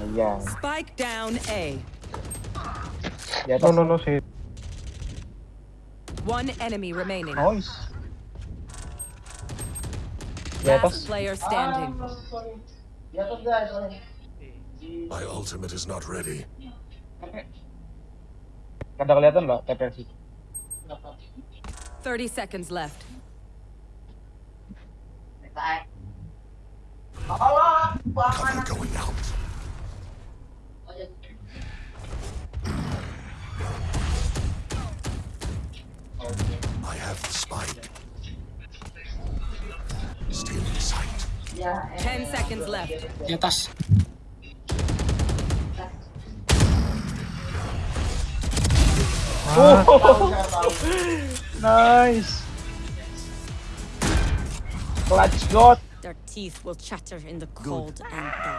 Ayan. Spike down A. Di atas. No, no, no, si... One enemy remaining. Nice. Di atas. Last player standing. My ultimate is not ready. Kada kelihatan nggak TPS itu? 30 seconds left. Cover going out. Have the spike. Still in sight. 10 seconds left. Di atas. Oh. Nice. Clutch god. Their teeth will chatter in the cold and dark.